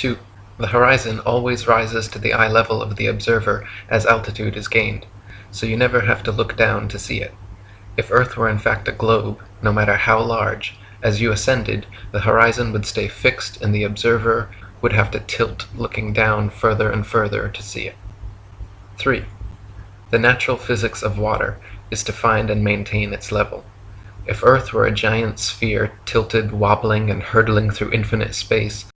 2. The horizon always rises to the eye level of the observer as altitude is gained, so you never have to look down to see it. If Earth were in fact a globe, no matter how large, as you ascended, the horizon would stay fixed and the observer would have to tilt looking down further and further to see it. 3. The natural physics of water is to find and maintain its level. If Earth were a giant sphere tilted, wobbling, and hurtling through infinite space,